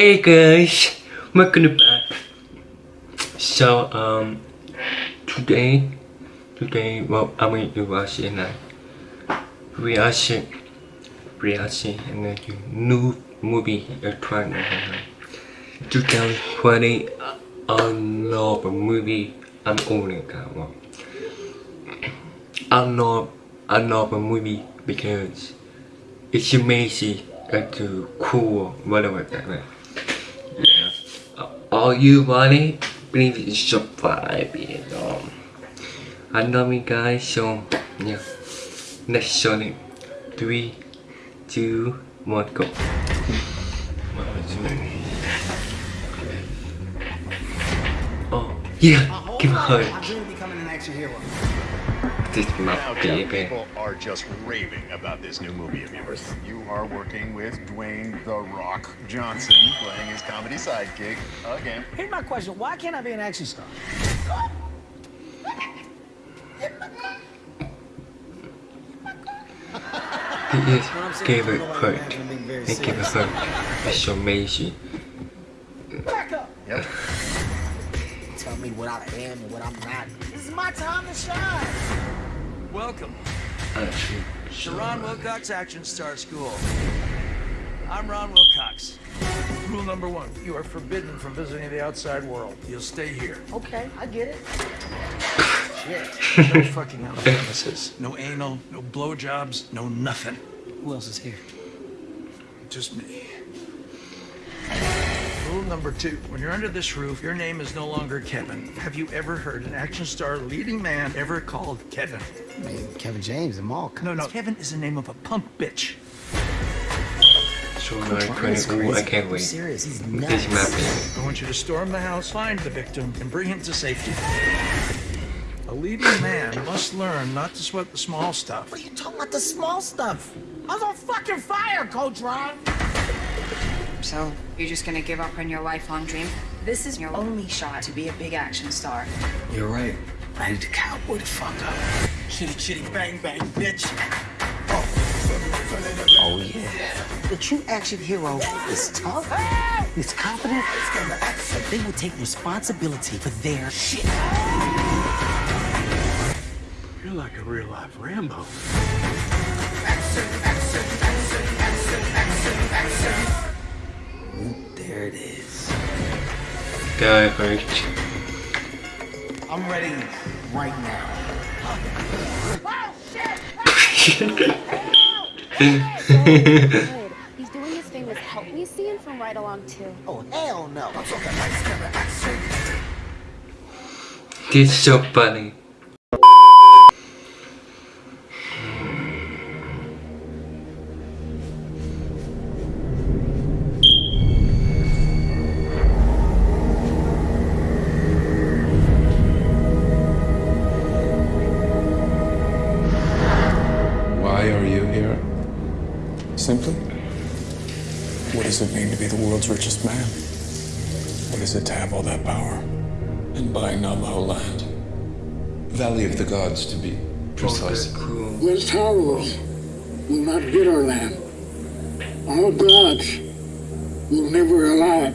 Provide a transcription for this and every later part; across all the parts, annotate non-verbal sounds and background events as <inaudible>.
Hey guys, welcome back. So um, today, today, well, I'm going to watch a reaction, reaction and a new movie trailer. 2020, I love a movie. I'm owning that one. I love, I love a movie because it's amazing and cool, whatever that man. Are you ready? Please subscribe and um, I love you guys so yeah. Show it. Three, two, one, go. Oh yeah, give a hug. This my Now, baby. people are just raving about this new movie of yours. You are working with Dwayne The Rock Johnson, playing his comedy sidekick again. Here's my question: Why can't I be an action star? He is favorite part. And give a hug. It's amazing. Back up. Yep. Tell me what I am and what I'm not. This is my time to shine. Welcome Actually, to Ron Wilcox Action Star School. I'm Ron Wilcox. Rule number one, you are forbidden from visiting the outside world. You'll stay here. Okay, I get it. <laughs> No fucking out of premises. No anal, no blowjobs, no nothing. Who else is here? Just me. Rule number two, when you're under this roof, your name is no longer Kevin. Have you ever heard an action star leading man ever called Kevin? I mean, Kevin James and Mark. No, no, Kevin is the name of a punk bitch. so nice, pretty cool. I can't I'm wait. serious. He's This nuts. baby. I want you to storm the house, find the victim, and bring him to safety. A leading man must learn not to sweat the small stuff. What are you talking about? The small stuff. I was on fucking fire, Coach Ron. So, you're just gonna give up on your lifelong dream? This is your only shot to be a big action star. You're right. I need to cowboy the fuck up. Chitty chitty bang bang, bitch. Oh, oh yeah. The true action hero is tough. He's confident. and They will take responsibility for their shit. You're like a real life Rambo. There it is. Guy hurt. I'm ready right now. good. He's doing his famous help me scene from Ride Along 2. Oh hell no. This is so funny. Richest man? What is it to have all that power and buying not the whole land? Valley of the Gods, to be precise. Cool. West Taurus will not get our land. Our gods will never allow it.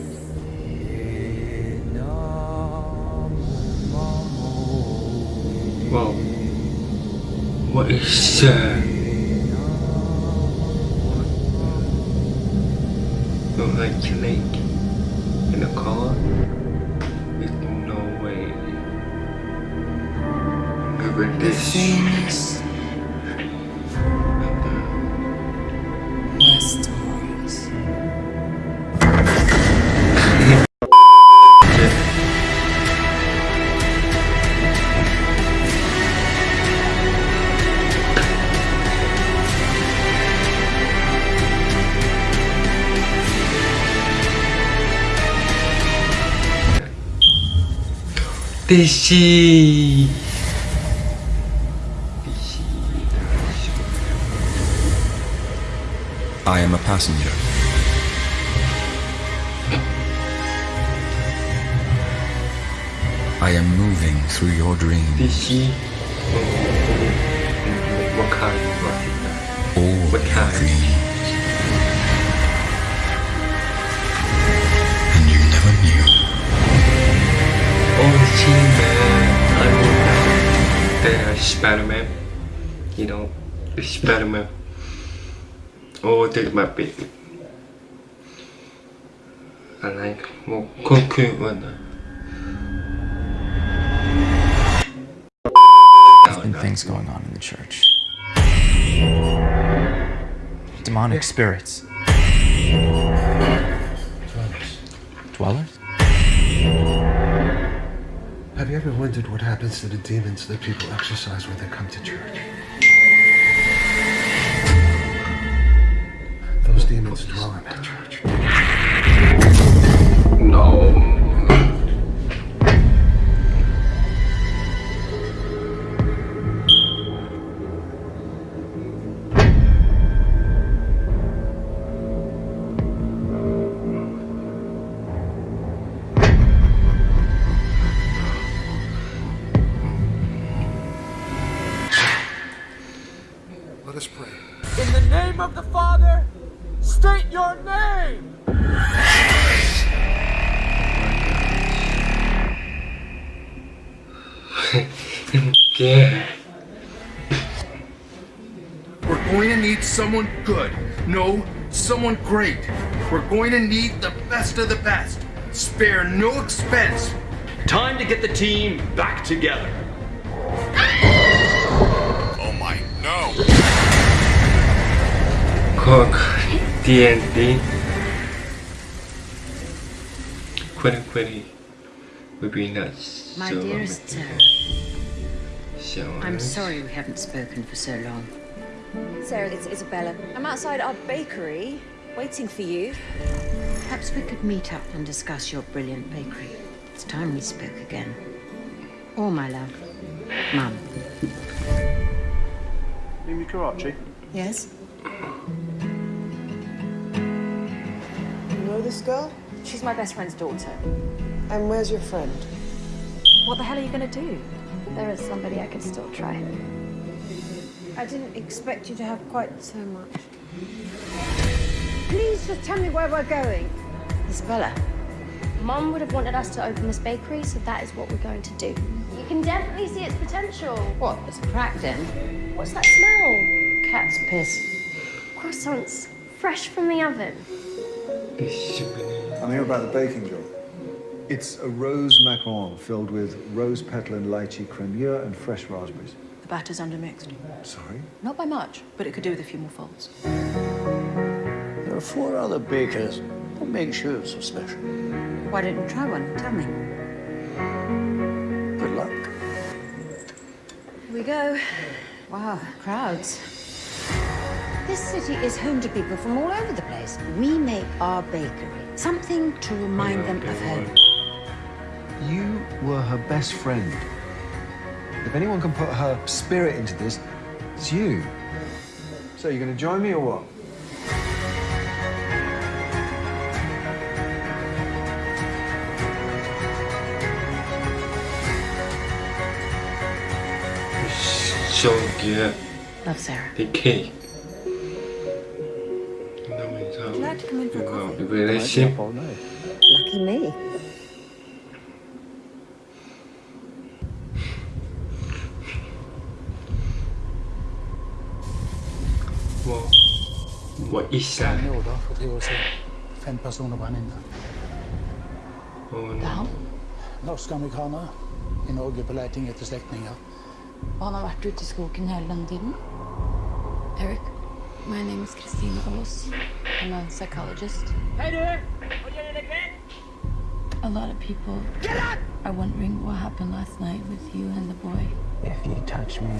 Wow. What is that? Look like Snake in a car? There's no way. At this. DC. I am a passenger. I am moving through your dreams. DC. What kind of All What kind? Spider-Man. You know, Spider-Man. Oh, take my baby. I like more 그렇게 만나. Uh. There's been things going on in the church. Demonic spirits. Dwellers. Dwellers? Have you ever wondered what happens to the demons that people exorcise when they come to church? Those demons dwell in that church. Let us pray. In the name of the Father, state your name! yeah. <laughs> We're going to need someone good. No, someone great. We're going to need the best of the best. Spare no expense. Time to get the team back together. Oh my, no! Cook TNT. Quitty quitty would be nuts. My so dearest Sarah, So I'm nice. sorry we haven't spoken for so long. Sarah, it's Isabella. I'm outside our bakery, waiting for you. Perhaps we could meet up and discuss your brilliant bakery. It's time we spoke again. Or, my love, Mum. Mimi Karachi. Yes? Know this girl? She's my best friend's daughter. And where's your friend? What the hell are you gonna do? There is somebody I could still try. I didn't expect you to have quite so much. Please just tell me where we're going. Isabella. Mum would have wanted us to open this bakery, so that is what we're going to do. You can definitely see its potential. What, there's a crack then? What's that smell? Cat's piss. Croissants, fresh from the oven. I'm here about the baking job. It's a rose macaron filled with rose petal and lychee cremure and fresh raspberries. The batter's undermixed. Sorry? Not by much, but it could do with a few more folds. There are four other bakers. What makes you so special? Why don't you try one? Tell me. Good luck. Here we go. Wow, crowds. This city is home to people from all over the place. We make our bakery something to remind them of home. You were her best friend. If anyone can put her spirit into this, it's you. So, you're gonna join me or what? So good. Love, Sarah. The cake. Come in for a Wow, coffee? very simple. Lucky me. What, what is that? nåder for det var så fem personer brænde inne. Oh, Det er han. Norske amerikanere i Norge på leiting etter slektninger. Og han har vært ute i skogen hele denne tiden. Eric, my name is Christine Aas. I'm a psychologist. Hey there! A lot of people are wondering what happened last night with you and the boy. If you touch me,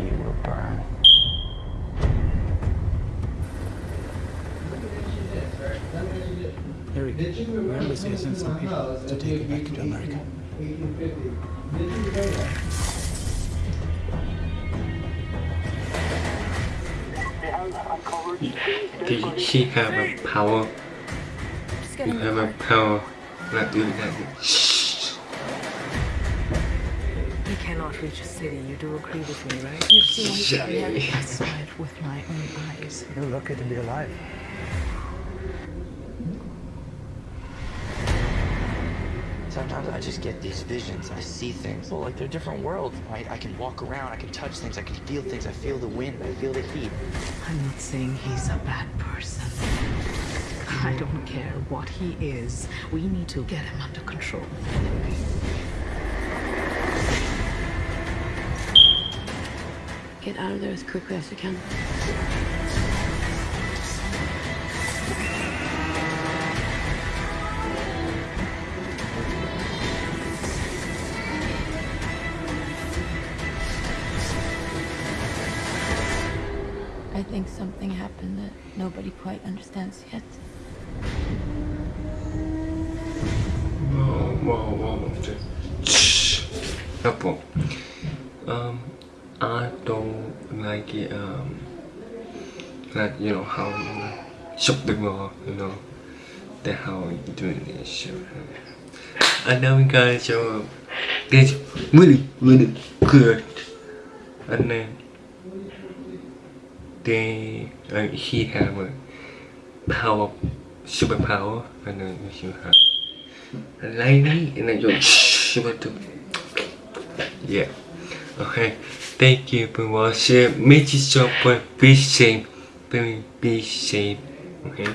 you will burn. Eric, we're embassy sent some people to take you back to America. Did she have a power? You have a power. Not doing that. Shh. You cannot reach a city. You do agree with me, right? You've seen Shiny. I saw it with my own eyes. You're lucky to be alive. Sometimes I just get these visions. I see things. Well, like they're different worlds. I, I can walk around. I can touch things. I can feel things. I feel the wind. I feel the heat. I'm not saying he's a bad person. I don't care what he is. We need to get him under control. Get out of there as quickly as you can. something happened that nobody quite understands yet. Couple. Um, I don't like it, um, like, you know, how you shock the mall, you know, that how you doing this. show. I know guys, so it's really, really good. And then, they uh, he have a power superpower and then you have a lady and then you want to yeah okay thank you for watching make sure be safe be safe okay